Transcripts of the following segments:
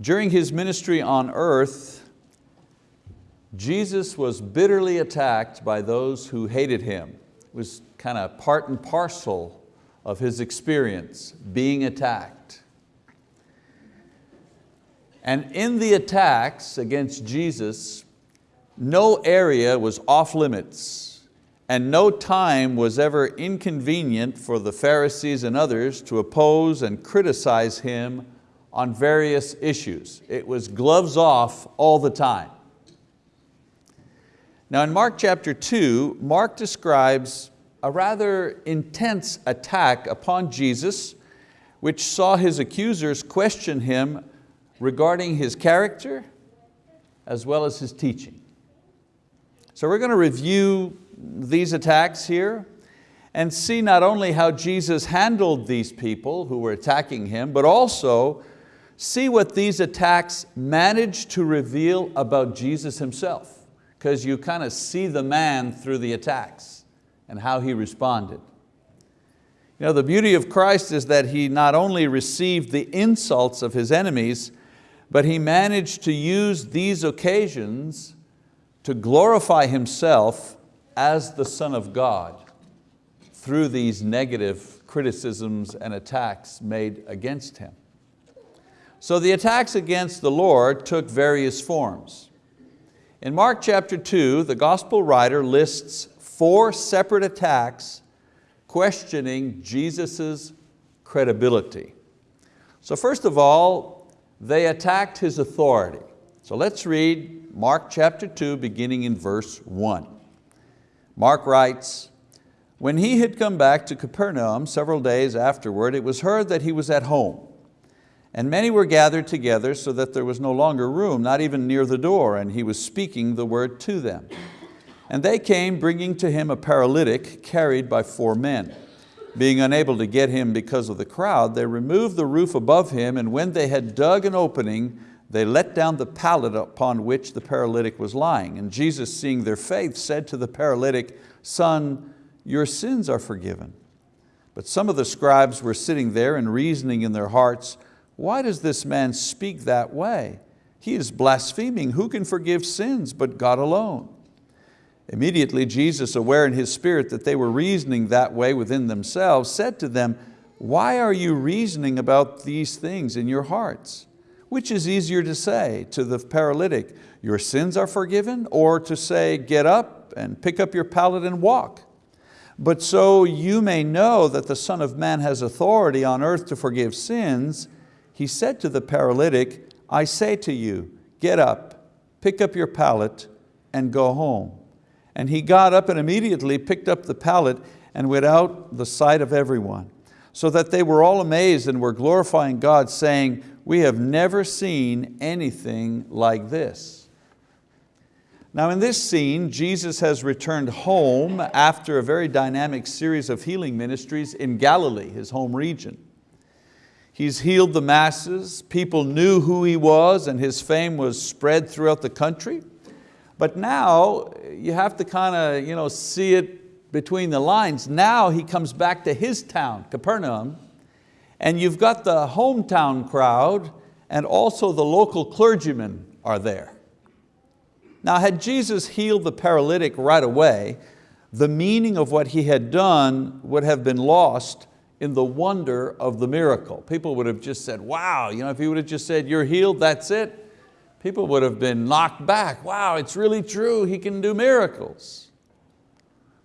During His ministry on earth, Jesus was bitterly attacked by those who hated Him. It was kind of part and parcel of His experience, being attacked. And in the attacks against Jesus, no area was off limits and no time was ever inconvenient for the Pharisees and others to oppose and criticize Him on various issues. It was gloves off all the time. Now in Mark chapter two, Mark describes a rather intense attack upon Jesus which saw his accusers question Him regarding His character as well as His teaching. So we're going to review these attacks here and see not only how Jesus handled these people who were attacking Him, but also see what these attacks managed to reveal about Jesus himself, because you kind of see the man through the attacks and how he responded. You know, the beauty of Christ is that he not only received the insults of his enemies, but he managed to use these occasions to glorify himself as the Son of God through these negative criticisms and attacks made against Him. So the attacks against the Lord took various forms. In Mark chapter two, the gospel writer lists four separate attacks questioning Jesus' credibility. So first of all, they attacked His authority. So let's read Mark chapter two, beginning in verse one. Mark writes, when he had come back to Capernaum several days afterward, it was heard that he was at home. And many were gathered together so that there was no longer room, not even near the door, and he was speaking the word to them. And they came bringing to him a paralytic carried by four men. Being unable to get him because of the crowd, they removed the roof above him, and when they had dug an opening, they let down the pallet upon which the paralytic was lying. And Jesus, seeing their faith, said to the paralytic, Son, your sins are forgiven. But some of the scribes were sitting there and reasoning in their hearts, why does this man speak that way? He is blaspheming. Who can forgive sins but God alone? Immediately Jesus, aware in his spirit that they were reasoning that way within themselves, said to them, why are you reasoning about these things in your hearts? Which is easier to say to the paralytic, your sins are forgiven, or to say, get up and pick up your pallet and walk? But so you may know that the Son of Man has authority on earth to forgive sins, he said to the paralytic, I say to you, get up, pick up your pallet and go home. And he got up and immediately picked up the pallet and went out the sight of everyone, so that they were all amazed and were glorifying God, saying, we have never seen anything like this. Now in this scene, Jesus has returned home after a very dynamic series of healing ministries in Galilee, his home region. He's healed the masses, people knew who he was and his fame was spread throughout the country. But now you have to kind of you know, see it between the lines. Now he comes back to his town, Capernaum, and you've got the hometown crowd and also the local clergymen are there. Now had Jesus healed the paralytic right away, the meaning of what he had done would have been lost in the wonder of the miracle. People would have just said, wow, you know, if he would have just said, you're healed, that's it, people would have been knocked back. Wow, it's really true, he can do miracles.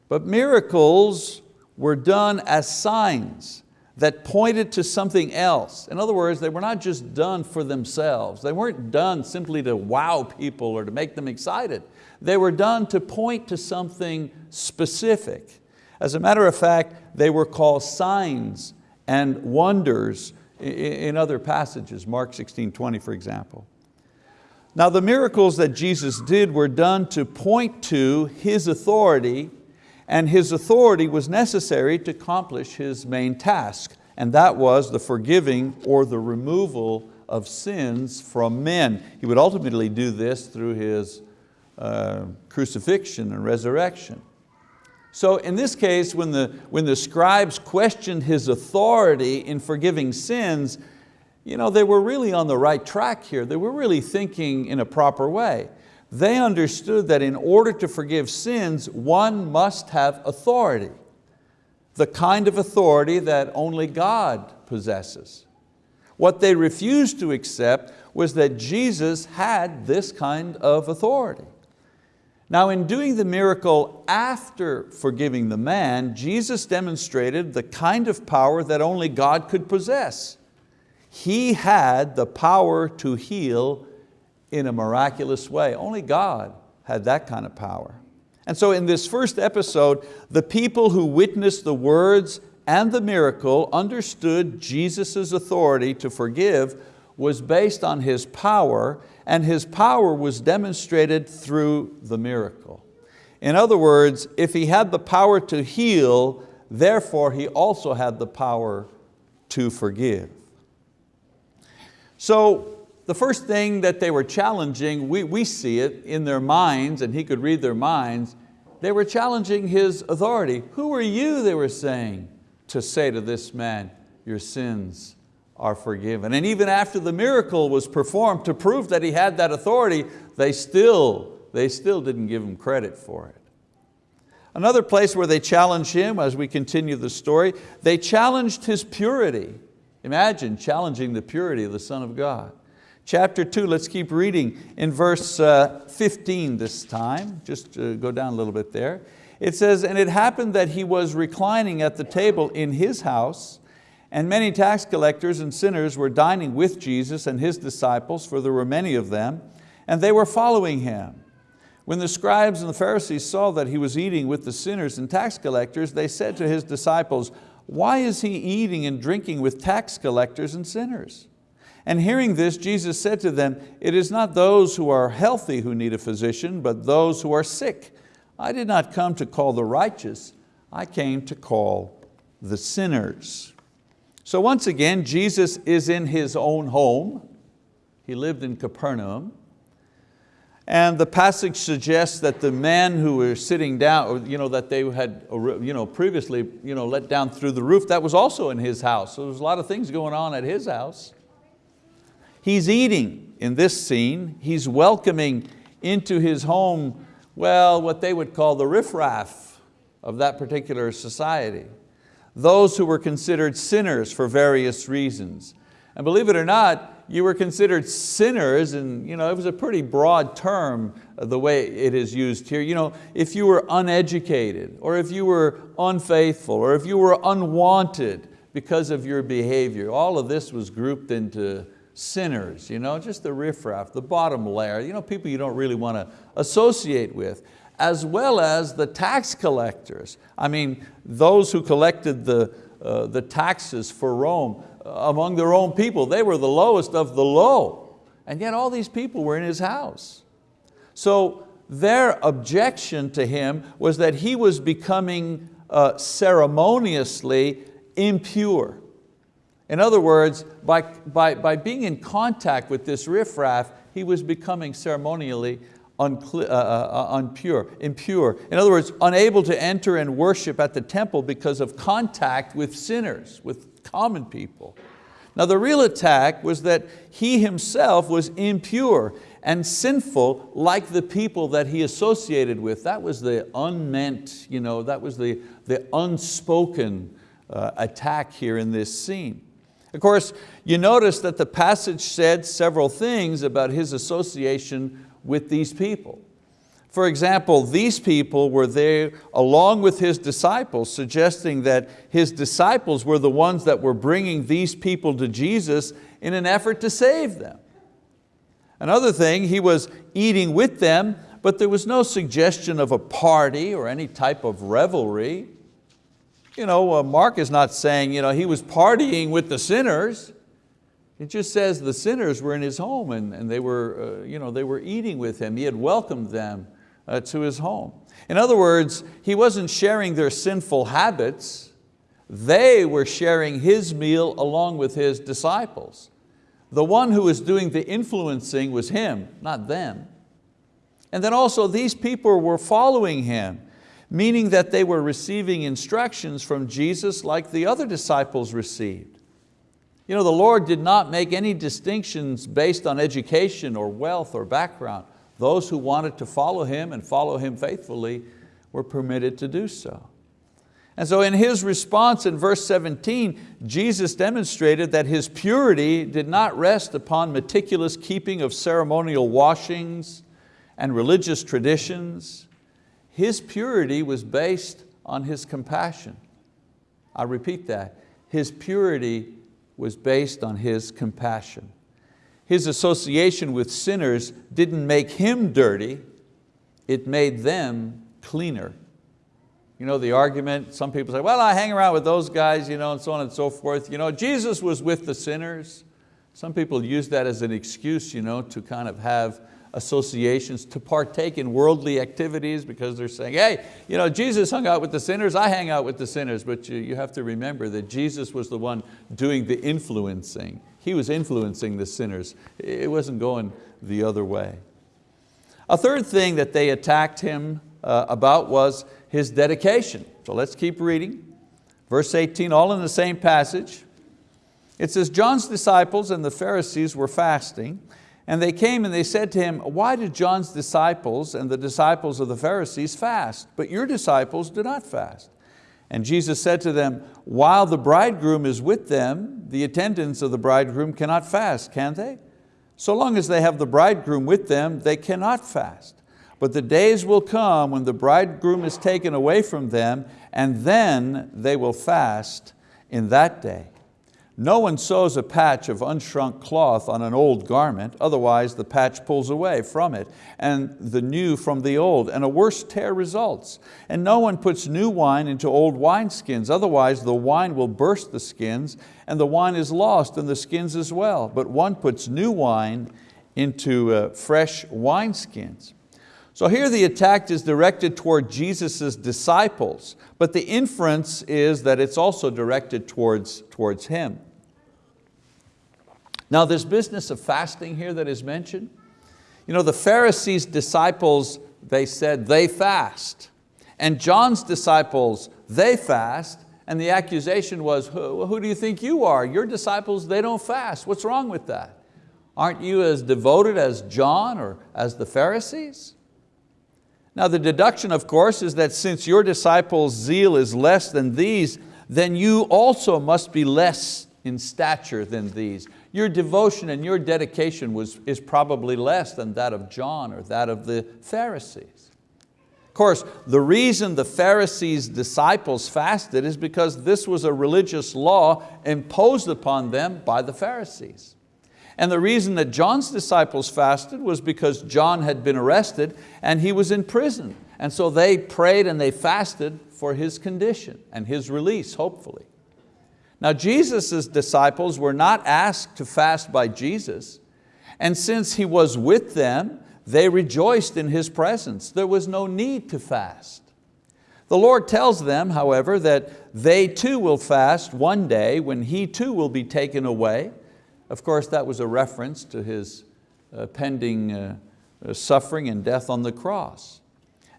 But miracles were done as signs that pointed to something else. In other words, they were not just done for themselves. They weren't done simply to wow people or to make them excited. They were done to point to something specific. As a matter of fact, they were called signs and wonders in other passages, Mark 16, 20 for example. Now the miracles that Jesus did were done to point to His authority and His authority was necessary to accomplish His main task and that was the forgiving or the removal of sins from men. He would ultimately do this through His uh, crucifixion and resurrection. So in this case, when the, when the scribes questioned his authority in forgiving sins, you know, they were really on the right track here. They were really thinking in a proper way. They understood that in order to forgive sins, one must have authority. The kind of authority that only God possesses. What they refused to accept was that Jesus had this kind of authority. Now in doing the miracle after forgiving the man, Jesus demonstrated the kind of power that only God could possess. He had the power to heal in a miraculous way. Only God had that kind of power. And so in this first episode, the people who witnessed the words and the miracle understood Jesus' authority to forgive was based on His power and His power was demonstrated through the miracle. In other words, if He had the power to heal, therefore He also had the power to forgive. So the first thing that they were challenging, we, we see it in their minds and He could read their minds, they were challenging His authority. Who are you, they were saying, to say to this man, your sins are forgiven. And even after the miracle was performed to prove that he had that authority, they still, they still didn't give him credit for it. Another place where they challenged him, as we continue the story, they challenged his purity. Imagine challenging the purity of the Son of God. Chapter two, let's keep reading in verse uh, 15 this time, just uh, go down a little bit there. It says, and it happened that he was reclining at the table in his house, and many tax collectors and sinners were dining with Jesus and His disciples, for there were many of them, and they were following Him. When the scribes and the Pharisees saw that He was eating with the sinners and tax collectors, they said to His disciples, why is He eating and drinking with tax collectors and sinners? And hearing this, Jesus said to them, it is not those who are healthy who need a physician, but those who are sick. I did not come to call the righteous, I came to call the sinners. So once again, Jesus is in His own home. He lived in Capernaum. And the passage suggests that the men who were sitting down, you know, that they had you know, previously you know, let down through the roof, that was also in his house. So there's a lot of things going on at his house. He's eating in this scene. He's welcoming into his home, well, what they would call the riffraff of that particular society those who were considered sinners for various reasons. And believe it or not, you were considered sinners, and you know, it was a pretty broad term uh, the way it is used here. You know, if you were uneducated, or if you were unfaithful, or if you were unwanted because of your behavior, all of this was grouped into sinners, you know, just the riffraff, the bottom layer, you know, people you don't really want to associate with as well as the tax collectors. I mean, those who collected the, uh, the taxes for Rome uh, among their own people, they were the lowest of the low. And yet all these people were in his house. So their objection to him was that he was becoming uh, ceremoniously impure. In other words, by, by, by being in contact with this riffraff, he was becoming ceremonially uh, uh, uh, unpure, impure. In other words, unable to enter and worship at the temple because of contact with sinners, with common people. Now the real attack was that he himself was impure and sinful like the people that he associated with. That was the unmeant, you know, that was the, the unspoken uh, attack here in this scene. Of course, you notice that the passage said several things about his association with these people. For example, these people were there along with His disciples, suggesting that His disciples were the ones that were bringing these people to Jesus in an effort to save them. Another thing, He was eating with them, but there was no suggestion of a party or any type of revelry. You know, uh, Mark is not saying you know, He was partying with the sinners. It just says the sinners were in his home and, and they, were, uh, you know, they were eating with him. He had welcomed them uh, to his home. In other words, he wasn't sharing their sinful habits. They were sharing his meal along with his disciples. The one who was doing the influencing was him, not them. And then also these people were following him, meaning that they were receiving instructions from Jesus like the other disciples received. You know, the Lord did not make any distinctions based on education or wealth or background. Those who wanted to follow Him and follow Him faithfully were permitted to do so. And so in His response in verse 17, Jesus demonstrated that His purity did not rest upon meticulous keeping of ceremonial washings and religious traditions. His purity was based on His compassion. I repeat that, His purity was based on His compassion. His association with sinners didn't make Him dirty, it made them cleaner. You know the argument, some people say, well, I hang around with those guys, you know, and so on and so forth. You know, Jesus was with the sinners. Some people use that as an excuse you know, to kind of have associations to partake in worldly activities because they're saying, hey, you know, Jesus hung out with the sinners, I hang out with the sinners, but you, you have to remember that Jesus was the one doing the influencing. He was influencing the sinners. It wasn't going the other way. A third thing that they attacked him uh, about was his dedication. So let's keep reading. Verse 18, all in the same passage. It says, John's disciples and the Pharisees were fasting, and they came and they said to him, why did John's disciples and the disciples of the Pharisees fast, but your disciples do not fast? And Jesus said to them, while the bridegroom is with them, the attendants of the bridegroom cannot fast, can they? So long as they have the bridegroom with them, they cannot fast. But the days will come when the bridegroom is taken away from them, and then they will fast in that day. No one sews a patch of unshrunk cloth on an old garment, otherwise the patch pulls away from it, and the new from the old, and a worse tear results. And no one puts new wine into old wineskins, otherwise the wine will burst the skins, and the wine is lost, and the skins as well. But one puts new wine into uh, fresh wineskins. So here the attack is directed toward Jesus' disciples, but the inference is that it's also directed towards, towards Him. Now this business of fasting here that is mentioned, you know, the Pharisees' disciples, they said they fast. And John's disciples, they fast. And the accusation was, who, who do you think you are? Your disciples, they don't fast. What's wrong with that? Aren't you as devoted as John or as the Pharisees? Now the deduction of course is that since your disciples' zeal is less than these, then you also must be less in stature than these. Your devotion and your dedication was, is probably less than that of John or that of the Pharisees. Of course, the reason the Pharisees' disciples fasted is because this was a religious law imposed upon them by the Pharisees. And the reason that John's disciples fasted was because John had been arrested and he was in prison. And so they prayed and they fasted for his condition and his release, hopefully. Now Jesus' disciples were not asked to fast by Jesus, and since He was with them, they rejoiced in His presence. There was no need to fast. The Lord tells them, however, that they too will fast one day when He too will be taken away, of course, that was a reference to his uh, pending uh, uh, suffering and death on the cross.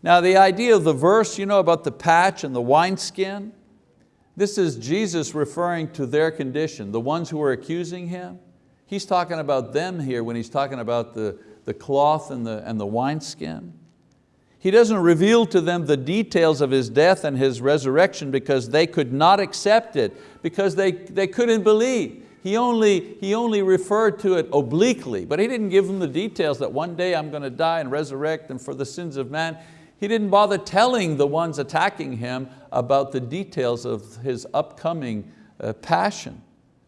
Now the idea of the verse you know, about the patch and the wineskin, this is Jesus referring to their condition, the ones who were accusing Him. He's talking about them here when He's talking about the, the cloth and the, and the wineskin. He doesn't reveal to them the details of His death and His resurrection because they could not accept it, because they, they couldn't believe. He only, he only referred to it obliquely, but he didn't give them the details that one day I'm going to die and resurrect and for the sins of man. He didn't bother telling the ones attacking him about the details of his upcoming uh, passion.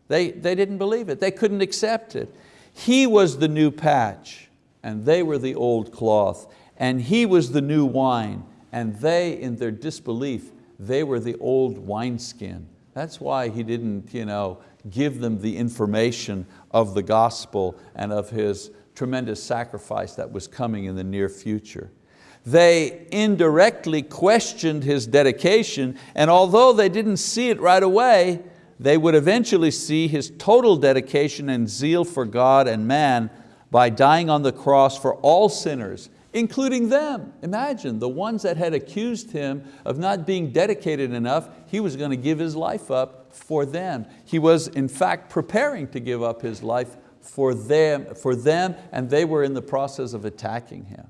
They, they didn't believe it, they couldn't accept it. He was the new patch and they were the old cloth and he was the new wine and they in their disbelief, they were the old wineskin. That's why he didn't you know, give them the information of the gospel and of His tremendous sacrifice that was coming in the near future. They indirectly questioned His dedication and although they didn't see it right away, they would eventually see His total dedication and zeal for God and man by dying on the cross for all sinners, including them. Imagine, the ones that had accused him of not being dedicated enough, he was going to give his life up for them. He was in fact preparing to give up his life for them, for them and they were in the process of attacking him.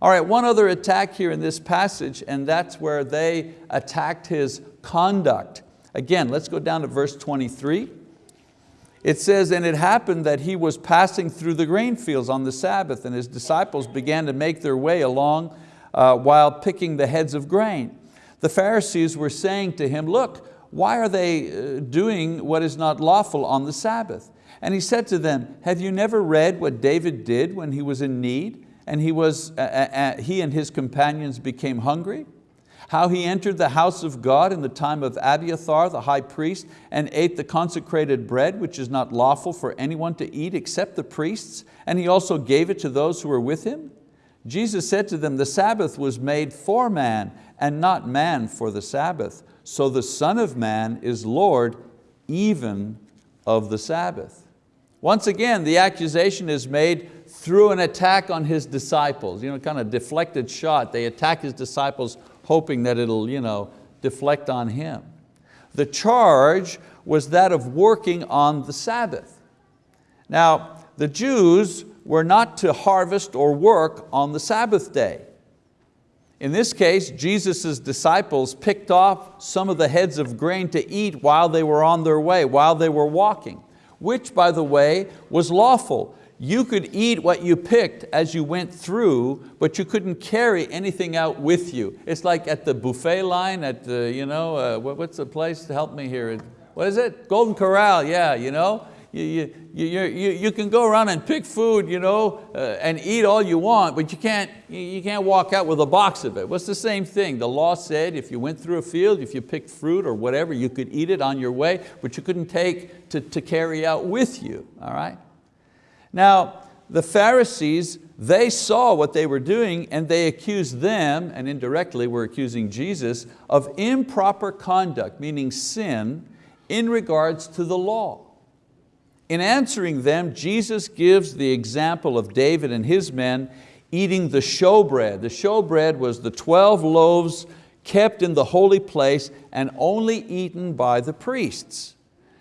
All right, one other attack here in this passage and that's where they attacked his conduct. Again, let's go down to verse 23. It says, and it happened that he was passing through the grain fields on the Sabbath and his disciples began to make their way along uh, while picking the heads of grain. The Pharisees were saying to him, look, why are they uh, doing what is not lawful on the Sabbath? And he said to them, have you never read what David did when he was in need and he, was, uh, uh, uh he and his companions became hungry? How he entered the house of God in the time of Abiathar the high priest and ate the consecrated bread which is not lawful for anyone to eat except the priests and he also gave it to those who were with him? Jesus said to them, the Sabbath was made for man and not man for the Sabbath. So the Son of Man is Lord even of the Sabbath. Once again, the accusation is made through an attack on His disciples, you know, kind of deflected shot. They attack His disciples hoping that it'll you know, deflect on him. The charge was that of working on the Sabbath. Now, the Jews were not to harvest or work on the Sabbath day. In this case, Jesus' disciples picked off some of the heads of grain to eat while they were on their way, while they were walking, which by the way was lawful you could eat what you picked as you went through, but you couldn't carry anything out with you. It's like at the buffet line at the, you know, uh, what's the place to help me here? What is it? Golden Corral, yeah, you know. You, you, you, you, you can go around and pick food you know, uh, and eat all you want, but you can't, you can't walk out with a box of it. What's the same thing? The law said if you went through a field, if you picked fruit or whatever, you could eat it on your way, but you couldn't take to, to carry out with you, all right? Now, the Pharisees, they saw what they were doing and they accused them, and indirectly were accusing Jesus, of improper conduct, meaning sin, in regards to the law. In answering them, Jesus gives the example of David and his men eating the showbread. The showbread was the 12 loaves kept in the holy place and only eaten by the priests.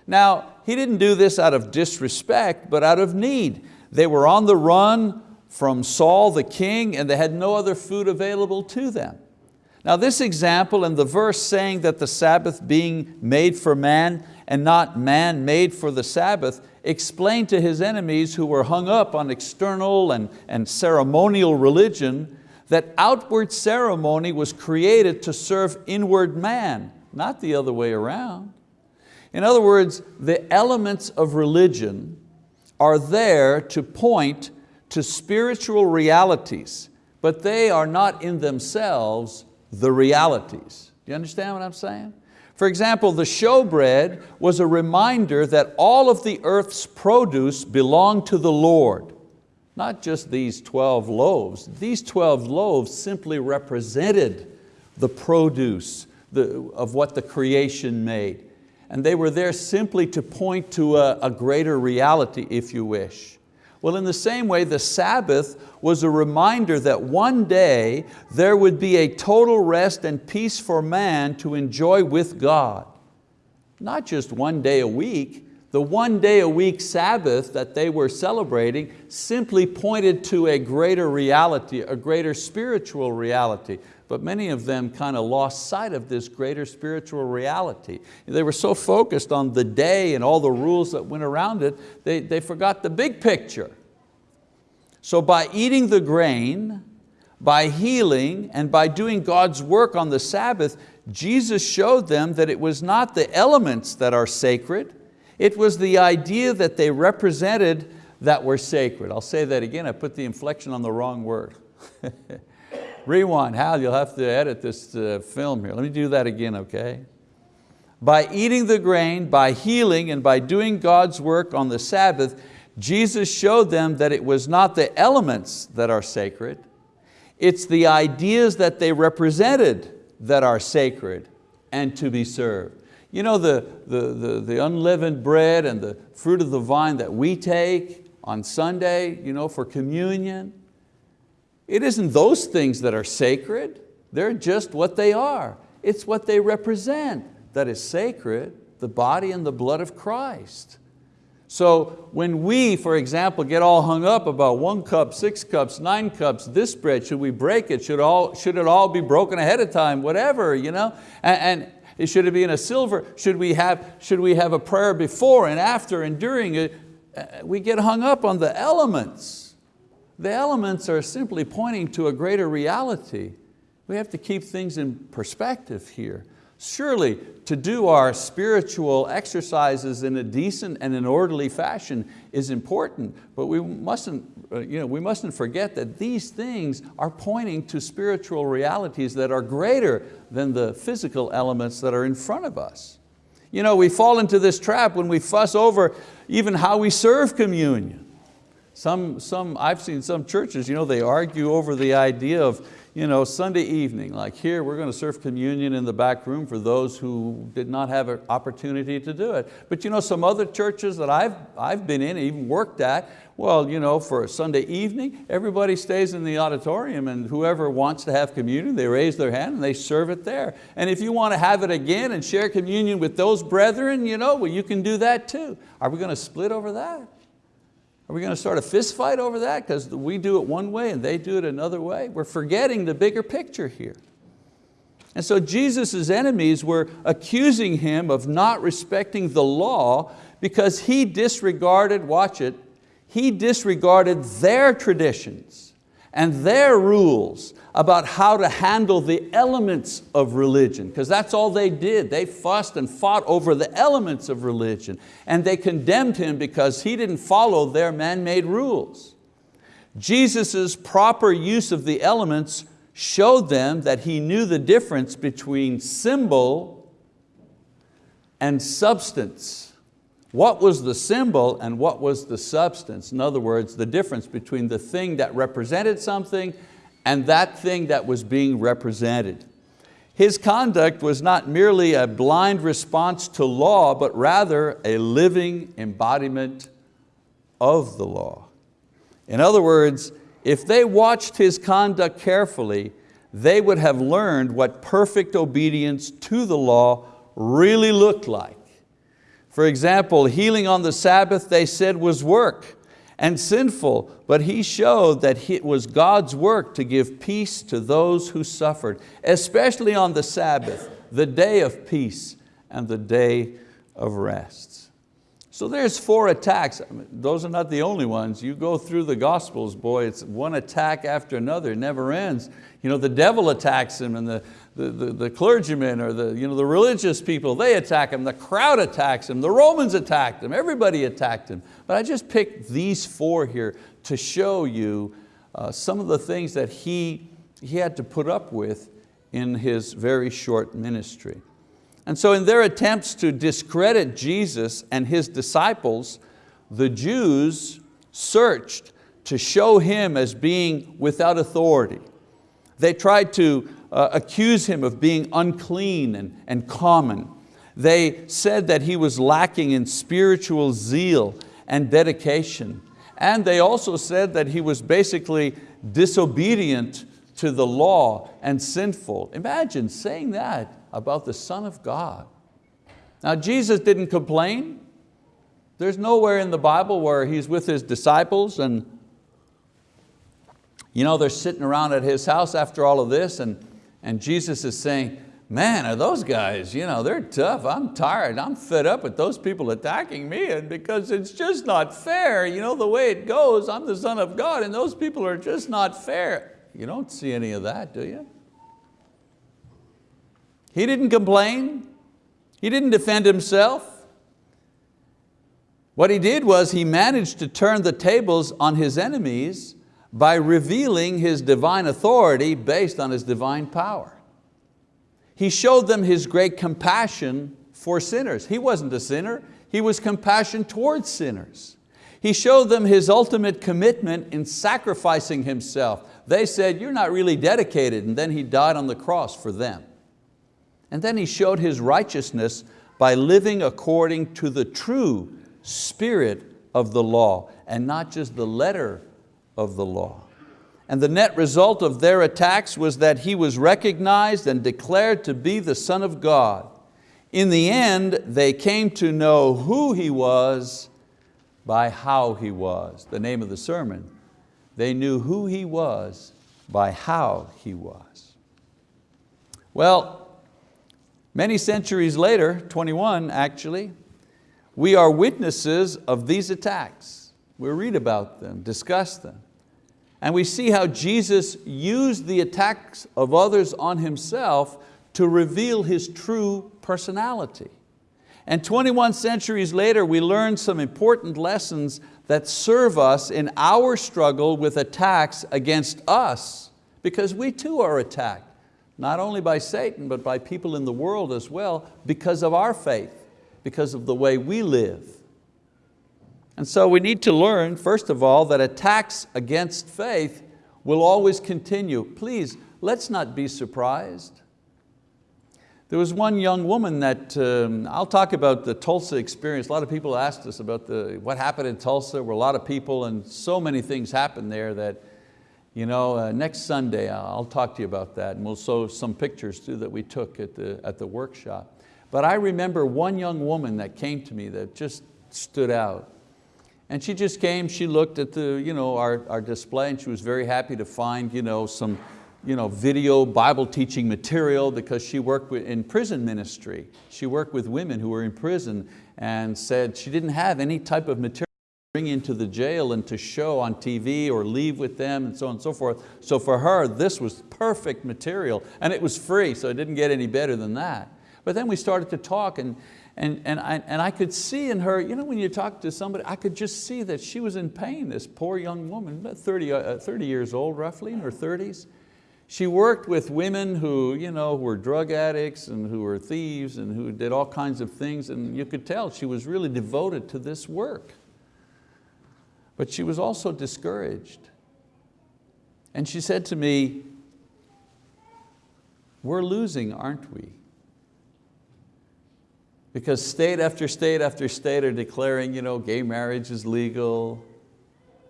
Now, he didn't do this out of disrespect, but out of need. They were on the run from Saul the king and they had no other food available to them. Now this example and the verse saying that the Sabbath being made for man and not man made for the Sabbath explained to his enemies who were hung up on external and, and ceremonial religion that outward ceremony was created to serve inward man, not the other way around. In other words, the elements of religion are there to point to spiritual realities, but they are not in themselves the realities. Do you understand what I'm saying? For example, the showbread was a reminder that all of the earth's produce belonged to the Lord. Not just these 12 loaves. These 12 loaves simply represented the produce of what the creation made and they were there simply to point to a, a greater reality, if you wish. Well, in the same way, the Sabbath was a reminder that one day there would be a total rest and peace for man to enjoy with God. Not just one day a week, the one day a week Sabbath that they were celebrating simply pointed to a greater reality, a greater spiritual reality but many of them kind of lost sight of this greater spiritual reality. They were so focused on the day and all the rules that went around it, they, they forgot the big picture. So by eating the grain, by healing, and by doing God's work on the Sabbath, Jesus showed them that it was not the elements that are sacred, it was the idea that they represented that were sacred. I'll say that again, I put the inflection on the wrong word. Rewind, Hal, you'll have to edit this uh, film here. Let me do that again, okay? By eating the grain, by healing, and by doing God's work on the Sabbath, Jesus showed them that it was not the elements that are sacred, it's the ideas that they represented that are sacred and to be served. You know the, the, the, the unleavened bread and the fruit of the vine that we take on Sunday you know, for communion, It isn't those things that are sacred, they're just what they are. It's what they represent that is sacred, the body and the blood of Christ. So when we, for example, get all hung up about one cup, six cups, nine cups, this bread, should we break it? Should, all, should it all be broken ahead of time? Whatever, you know? And, and should it be in a silver? Should we, have, should we have a prayer before and after and during it? Uh, we get hung up on the elements. The elements are simply pointing to a greater reality. We have to keep things in perspective here. Surely to do our spiritual exercises in a decent and an orderly fashion is important, but we mustn't, uh, you know, we mustn't forget that these things are pointing to spiritual realities that are greater than the physical elements that are in front of us. You know, we fall into this trap when we fuss over even how we serve communion. Some, some, I've seen some churches, you know, they argue over the idea of you know, Sunday evening, like here, we're going to serve communion in the back room for those who did not have an opportunity to do it. But you know, some other churches that I've, I've been in, even worked at, well, you know, for a Sunday evening, everybody stays in the auditorium and whoever wants to have communion, they raise their hand and they serve it there. And if you want to have it again and share communion with those brethren, you know, well, you can do that too. Are we going to split over that? Are we going to start a fist fight over that because we do it one way and they do it another way? We're forgetting the bigger picture here. And so Jesus' enemies were accusing him of not respecting the law because he disregarded, watch it, he disregarded their traditions and their rules about how to handle the elements of religion, because that's all they did. They fussed and fought over the elements of religion, and they condemned him because he didn't follow their man-made rules. Jesus' proper use of the elements showed them that he knew the difference between symbol and substance. What was the symbol and what was the substance? In other words, the difference between the thing that represented something and that thing that was being represented. His conduct was not merely a blind response to law, but rather a living embodiment of the law. In other words, if they watched his conduct carefully, they would have learned what perfect obedience to the law really looked like. For example, healing on the Sabbath they said was work, and sinful, but he showed that it was God's work to give peace to those who suffered, especially on the Sabbath, the day of peace and the day of rest. So there's four attacks. Those are not the only ones. You go through the Gospels, boy, it's one attack after another, it never ends. You know, the devil attacks him and the, the, the, the clergymen or the, you know, the religious people, they attack him, the crowd attacks him, the Romans attacked him, everybody attacked him. But I just picked these four here to show you uh, some of the things that he, he had to put up with in his very short ministry. And so in their attempts to discredit Jesus and His disciples, the Jews searched to show Him as being without authority. They tried to uh, accuse him of being unclean and, and common. They said that he was lacking in spiritual zeal and dedication. And they also said that he was basically disobedient to the law and sinful. Imagine saying that about the Son of God. Now Jesus didn't complain. There's nowhere in the Bible where he's with his disciples and you know, they're sitting around at his house after all of this and and Jesus is saying, man, are those guys, you know, they're tough, I'm tired, I'm fed up with those people attacking me and because it's just not fair, you know, the way it goes, I'm the son of God and those people are just not fair. You don't see any of that, do you? He didn't complain, he didn't defend himself. What he did was he managed to turn the tables on his enemies by revealing His divine authority based on His divine power. He showed them His great compassion for sinners. He wasn't a sinner, He was compassion towards sinners. He showed them His ultimate commitment in sacrificing Himself. They said, you're not really dedicated, and then He died on the cross for them. And then He showed His righteousness by living according to the true spirit of the law and not just the letter of the law. and the net result of their attacks was that he was recognized and declared to be the Son of God. In the end, they came to know who He was by how He was. The name of the sermon. They knew who He was by how He was. Well, many centuries later, 21 actually, we are witnesses of these attacks. We read about them, discuss them. And we see how Jesus used the attacks of others on Himself to reveal His true personality. And 21 centuries later, we learn some important lessons that serve us in our struggle with attacks against us, because we too are attacked, not only by Satan, but by people in the world as well, because of our faith, because of the way we live. And so we need to learn, first of all, that attacks against faith will always continue. Please, let's not be surprised. There was one young woman that, um, I'll talk about the Tulsa experience. A lot of people asked us about the, what happened in Tulsa. Were a lot of people and so many things happened there that you know, uh, next Sunday I'll talk to you about that and we'll show some pictures too that we took at the, at the workshop. But I remember one young woman that came to me that just stood out. And she just came, she looked at the, you know, our, our display and she was very happy to find you know, some, you know, video Bible teaching material because she worked in prison ministry. She worked with women who were in prison and said she didn't have any type of material to bring into the jail and to show on TV or leave with them and so on and so forth. So for her, this was perfect material and it was free, so it didn't get any better than that. But then we started to talk and, and, and, I, and I could see in her, you know, when you talk to somebody, I could just see that she was in pain, this poor young woman, about 30, uh, 30 years old roughly, in her 30s. She worked with women who you know, were drug addicts and who were thieves and who did all kinds of things and you could tell she was really devoted to this work. But she was also discouraged. And she said to me, we're losing, aren't we? Because state after state after state are declaring you know, gay marriage is legal,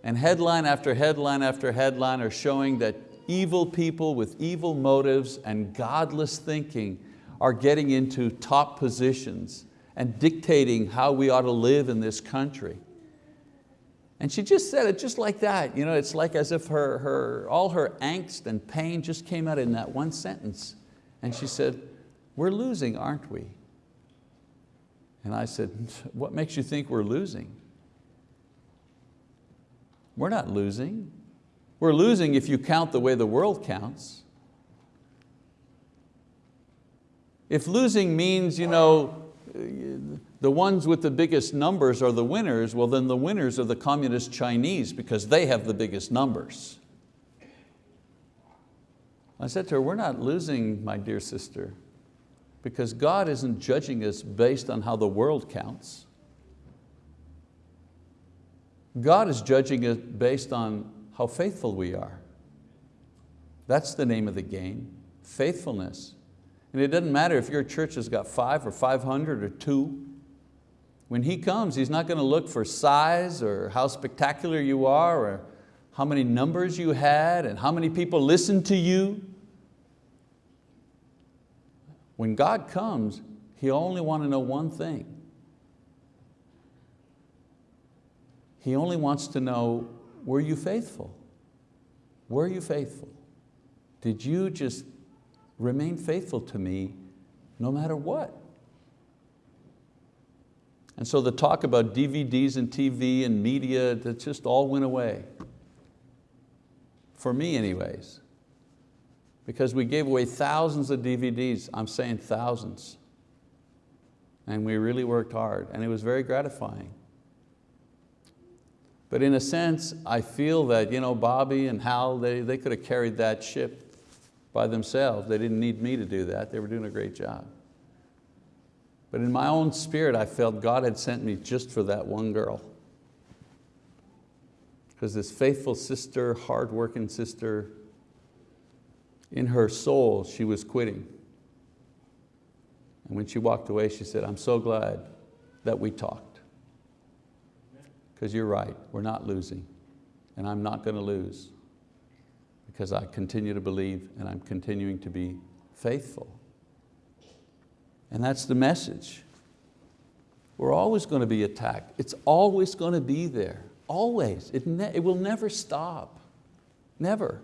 and headline after headline after headline are showing that evil people with evil motives and godless thinking are getting into top positions and dictating how we ought to live in this country. And she just said it just like that. You know, it's like as if her, her, all her angst and pain just came out in that one sentence. And she said, we're losing, aren't we? And I said, what makes you think we're losing? We're not losing. We're losing if you count the way the world counts. If losing means you know, the ones with the biggest numbers are the winners, well then the winners are the communist Chinese because they have the biggest numbers. I said to her, we're not losing, my dear sister, because God isn't judging us based on how the world counts. God is judging us based on how faithful we are. That's the name of the game, faithfulness. And it doesn't matter if your church has got five or 500 or two. When He comes, He's not going to look for size or how spectacular you are or how many numbers you had and how many people listened to you. When God comes, He only want to know one thing. He only wants to know were you faithful? Were you faithful? Did you just remain faithful to me no matter what? And so the talk about DVDs and TV and media, that just all went away. For me anyways. Because we gave away thousands of DVDs, I'm saying thousands. And we really worked hard and it was very gratifying. But in a sense, I feel that you know, Bobby and Hal, they, they could have carried that ship by themselves. They didn't need me to do that. They were doing a great job. But in my own spirit, I felt God had sent me just for that one girl. Because this faithful sister, hardworking sister, in her soul, she was quitting. And when she walked away, she said, I'm so glad that we talked because you're right, we're not losing, and I'm not going to lose. because I continue to believe and I'm continuing to be faithful. And that's the message. We're always going to be attacked. It's always going to be there, always. It, it will never stop, never.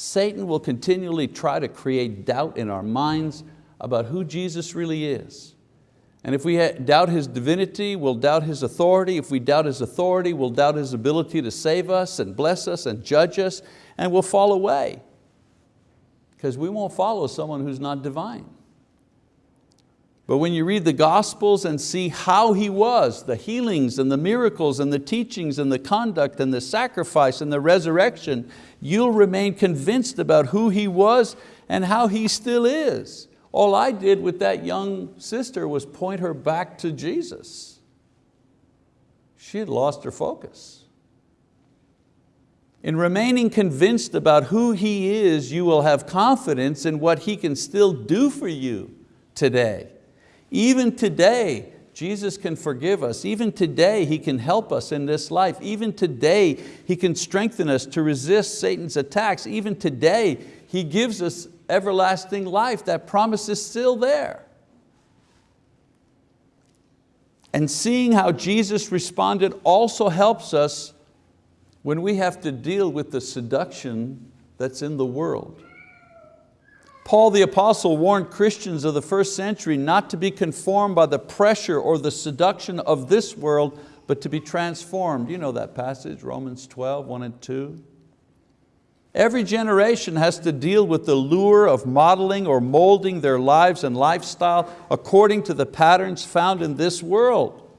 Satan will continually try to create doubt in our minds about who Jesus really is. And if we doubt His divinity, we'll doubt His authority. If we doubt His authority, we'll doubt His ability to save us and bless us and judge us, and we'll fall away. Because we won't follow someone who's not divine. But when you read the Gospels and see how He was, the healings and the miracles and the teachings and the conduct and the sacrifice and the resurrection, you'll remain convinced about who He was and how He still is. All I did with that young sister was point her back to Jesus. She had lost her focus. In remaining convinced about who He is, you will have confidence in what He can still do for you today. Even today, Jesus can forgive us. Even today, He can help us in this life. Even today, He can strengthen us to resist Satan's attacks. Even today, He gives us everlasting life. That promise is still there. And seeing how Jesus responded also helps us when we have to deal with the seduction that's in the world. Paul the apostle warned Christians of the first century not to be conformed by the pressure or the seduction of this world, but to be transformed. You know that passage, Romans 12, 1 and 2. Every generation has to deal with the lure of modeling or molding their lives and lifestyle according to the patterns found in this world.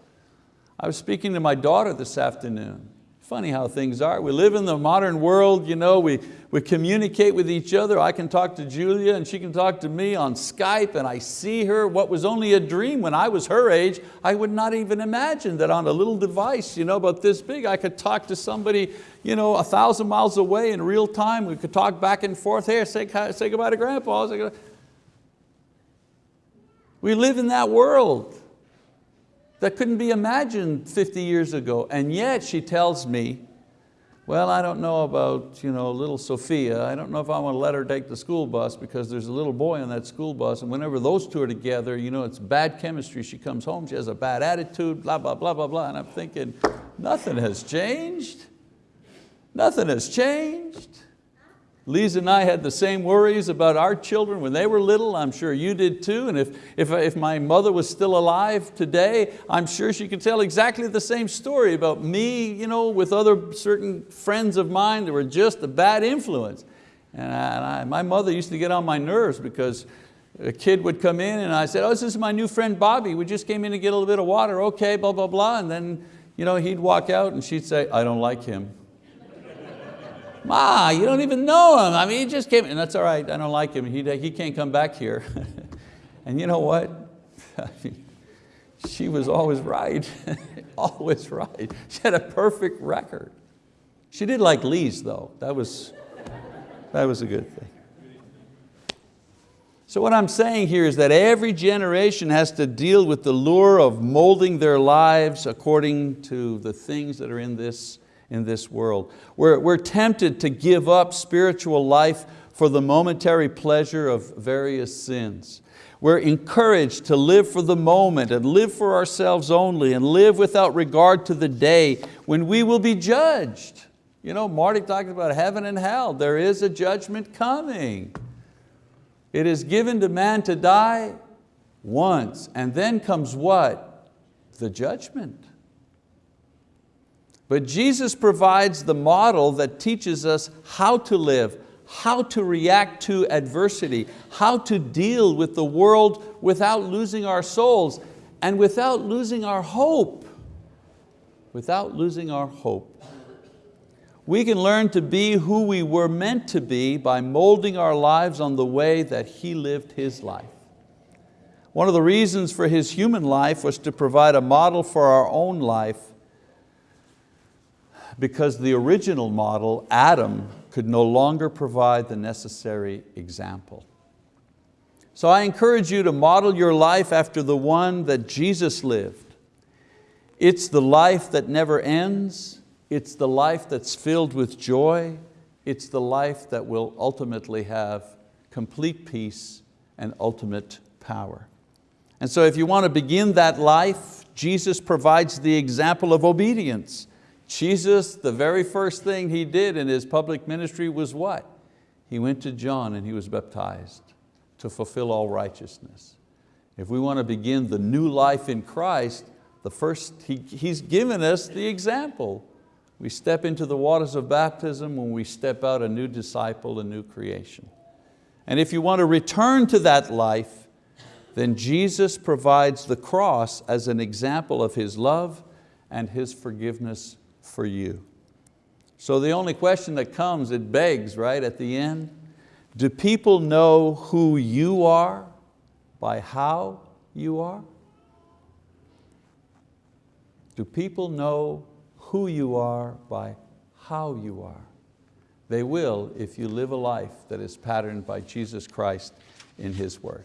I was speaking to my daughter this afternoon. Funny how things are. We live in the modern world, you know, we, we communicate with each other. I can talk to Julia and she can talk to me on Skype and I see her. What was only a dream when I was her age, I would not even imagine that on a little device you know, about this big, I could talk to somebody you know, a thousand miles away in real time. We could talk back and forth. Here, say, say goodbye to grandpa. We live in that world that couldn't be imagined 50 years ago. And yet she tells me, well, I don't know about you know, little Sophia. I don't know if I want to let her take the school bus because there's a little boy on that school bus and whenever those two are together, you know, it's bad chemistry. She comes home, she has a bad attitude, blah, blah, blah, blah, blah. And I'm thinking, nothing has changed. Nothing has changed. Lisa and I had the same worries about our children when they were little. I'm sure you did too. And if, if, if my mother was still alive today, I'm sure she could tell exactly the same story about me you know, with other certain friends of mine that were just a bad influence. And, I, and I, my mother used to get on my nerves because a kid would come in and I said, oh, this is my new friend Bobby. We just came in to get a little bit of water. Okay, blah, blah, blah. And then you know, he'd walk out and she'd say, I don't like him. Ma, you don't even know him. I mean, he just came, and that's all right, I don't like him. He, he can't come back here. and you know what? she was always right, always right. She had a perfect record. She did like Lisa though. That was, that was a good thing. So what I'm saying here is that every generation has to deal with the lure of molding their lives according to the things that are in this in this world. We're, we're tempted to give up spiritual life for the momentary pleasure of various sins. We're encouraged to live for the moment and live for ourselves only and live without regard to the day when we will be judged. You know, Marty talked about heaven and hell. There is a judgment coming. It is given to man to die once and then comes what? The judgment. But Jesus provides the model that teaches us how to live, how to react to adversity, how to deal with the world without losing our souls and without losing our hope. Without losing our hope. We can learn to be who we were meant to be by molding our lives on the way that He lived His life. One of the reasons for His human life was to provide a model for our own life because the original model, Adam, could no longer provide the necessary example. So I encourage you to model your life after the one that Jesus lived. It's the life that never ends, it's the life that's filled with joy, it's the life that will ultimately have complete peace and ultimate power. And so if you want to begin that life, Jesus provides the example of obedience. Jesus, the very first thing He did in His public ministry was what? He went to John and He was baptized to fulfill all righteousness. If we want to begin the new life in Christ, the first, he, He's given us the example. We step into the waters of baptism when we step out a new disciple, a new creation. And if you want to return to that life, then Jesus provides the cross as an example of His love and His forgiveness for you. So the only question that comes, it begs right at the end, do people know who you are by how you are? Do people know who you are by how you are? They will if you live a life that is patterned by Jesus Christ in His word.